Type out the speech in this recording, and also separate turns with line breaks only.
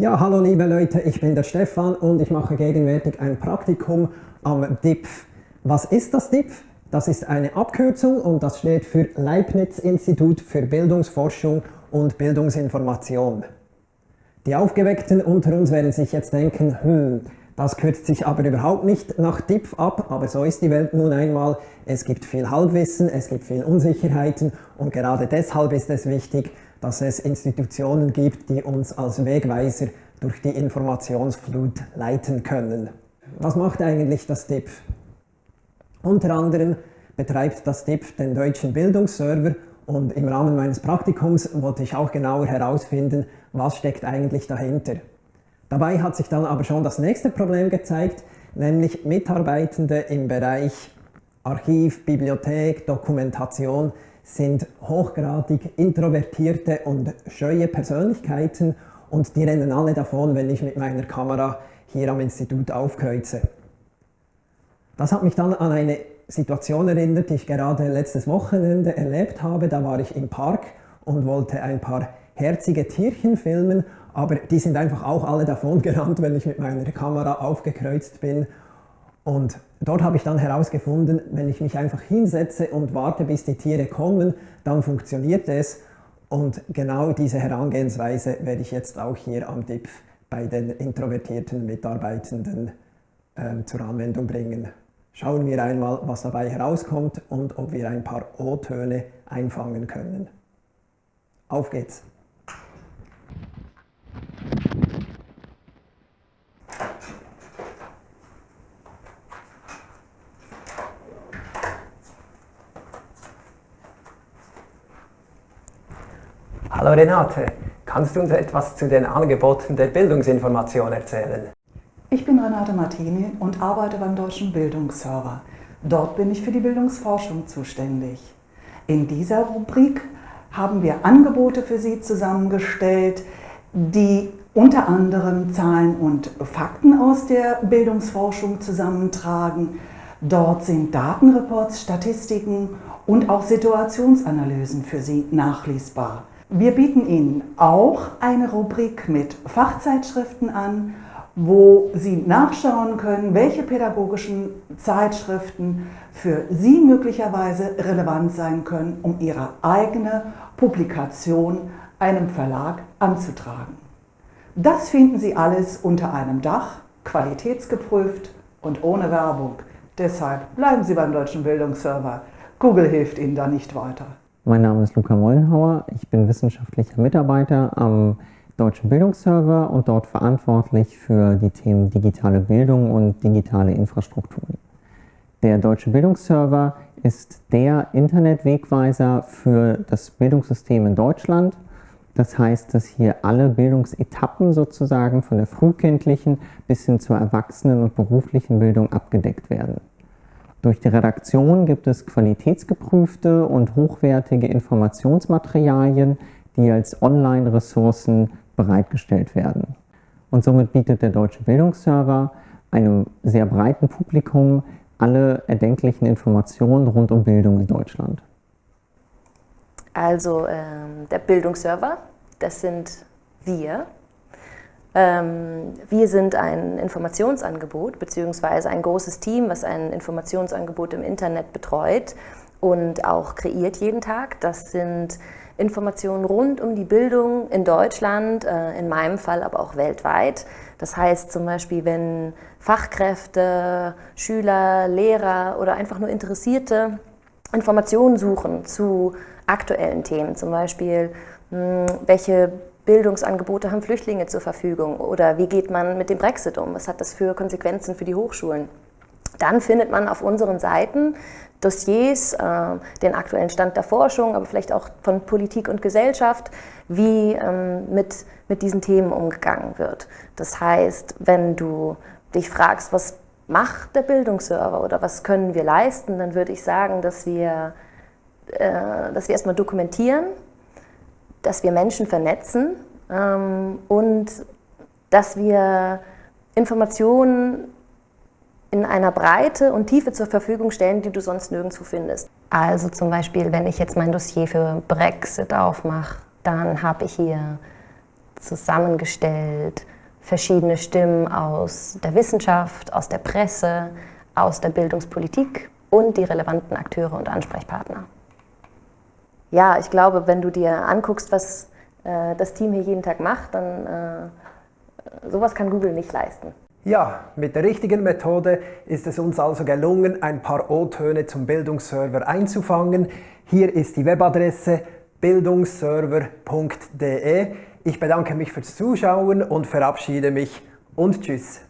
Ja, hallo liebe Leute, ich bin der Stefan und ich mache gegenwärtig ein Praktikum am DIPF. Was ist das DIPF? Das ist eine Abkürzung und das steht für Leibniz-Institut für Bildungsforschung und Bildungsinformation. Die Aufgeweckten unter uns werden sich jetzt denken, hm, das kürzt sich aber überhaupt nicht nach DIPF ab, aber so ist die Welt nun einmal. Es gibt viel Halbwissen, es gibt viel Unsicherheiten und gerade deshalb ist es wichtig, dass es Institutionen gibt, die uns als Wegweiser durch die Informationsflut leiten können. Was macht eigentlich das DIPF? Unter anderem betreibt das DIPF den deutschen Bildungsserver und im Rahmen meines Praktikums wollte ich auch genauer herausfinden, was steckt eigentlich dahinter. Dabei hat sich dann aber schon das nächste Problem gezeigt, nämlich Mitarbeitende im Bereich Archiv, Bibliothek, Dokumentation sind hochgradig introvertierte und scheue Persönlichkeiten und die rennen alle davon, wenn ich mit meiner Kamera hier am Institut aufkreuze. Das hat mich dann an eine Situation erinnert, die ich gerade letztes Wochenende erlebt habe. Da war ich im Park und wollte ein paar herzige Tierchen filmen, aber die sind einfach auch alle davon gerannt, wenn ich mit meiner Kamera aufgekreuzt bin. Und dort habe ich dann herausgefunden, wenn ich mich einfach hinsetze und warte, bis die Tiere kommen, dann funktioniert es. Und genau diese Herangehensweise werde ich jetzt auch hier am DIPF bei den introvertierten Mitarbeitenden äh, zur Anwendung bringen. Schauen wir einmal, was dabei herauskommt und ob wir ein paar O-Töne einfangen können. Auf geht's! Hallo Renate, kannst du uns etwas zu den Angeboten der Bildungsinformation erzählen?
Ich bin Renate Martini und arbeite beim Deutschen Bildungsserver. Dort bin ich für die Bildungsforschung zuständig. In dieser Rubrik haben wir Angebote für Sie zusammengestellt, die unter anderem Zahlen und Fakten aus der Bildungsforschung zusammentragen. Dort sind Datenreports, Statistiken und auch Situationsanalysen für Sie nachlesbar. Wir bieten Ihnen auch eine Rubrik mit Fachzeitschriften an, wo Sie nachschauen können, welche pädagogischen Zeitschriften für Sie möglicherweise relevant sein können, um Ihre eigene Publikation einem Verlag anzutragen. Das finden Sie alles unter einem Dach, qualitätsgeprüft und ohne Werbung. Deshalb bleiben Sie beim Deutschen Bildungsserver. Google hilft Ihnen da nicht weiter.
Mein Name ist Luca Mollenhauer, ich bin wissenschaftlicher Mitarbeiter am Deutschen Bildungsserver und dort verantwortlich für die Themen digitale Bildung und digitale Infrastrukturen. Der Deutsche Bildungsserver ist der Internetwegweiser für das Bildungssystem in Deutschland. Das heißt, dass hier alle Bildungsetappen sozusagen von der frühkindlichen bis hin zur erwachsenen und beruflichen Bildung abgedeckt werden. Durch die Redaktion gibt es qualitätsgeprüfte und hochwertige Informationsmaterialien, die als Online-Ressourcen bereitgestellt werden. Und somit bietet der Deutsche Bildungsserver einem sehr breiten Publikum alle erdenklichen Informationen rund um Bildung in Deutschland.
Also ähm, der Bildungsserver, das sind wir, wir sind ein Informationsangebot beziehungsweise ein großes Team, was ein Informationsangebot im Internet betreut und auch kreiert jeden Tag. Das sind Informationen rund um die Bildung in Deutschland, äh, in meinem Fall aber auch weltweit. Das heißt zum Beispiel, wenn Fachkräfte, Schüler, Lehrer oder einfach nur Interessierte Informationen suchen zu aktuellen Themen, zum Beispiel welche Bildungsangebote haben Flüchtlinge zur Verfügung oder wie geht man mit dem Brexit um? Was hat das für Konsequenzen für die Hochschulen? Dann findet man auf unseren Seiten Dossiers, äh, den aktuellen Stand der Forschung, aber vielleicht auch von Politik und Gesellschaft, wie ähm, mit, mit diesen Themen umgegangen wird. Das heißt, wenn du dich fragst, was macht der Bildungsserver oder was können wir leisten, dann würde ich sagen, dass wir, äh, dass wir erstmal dokumentieren, dass wir Menschen vernetzen ähm, und dass wir Informationen in einer Breite und Tiefe zur Verfügung stellen, die du sonst nirgendwo findest. Also zum Beispiel, wenn ich jetzt mein Dossier für Brexit aufmache, dann habe ich hier zusammengestellt verschiedene Stimmen aus der Wissenschaft, aus der Presse, aus der Bildungspolitik und die relevanten Akteure und Ansprechpartner. Ja, ich glaube, wenn du dir anguckst, was äh, das Team hier jeden Tag macht, dann äh, sowas kann Google nicht leisten.
Ja, mit der richtigen Methode ist es uns also gelungen, ein paar O-Töne zum Bildungsserver einzufangen. Hier ist die Webadresse bildungsserver.de. Ich bedanke mich fürs Zuschauen und verabschiede mich und tschüss.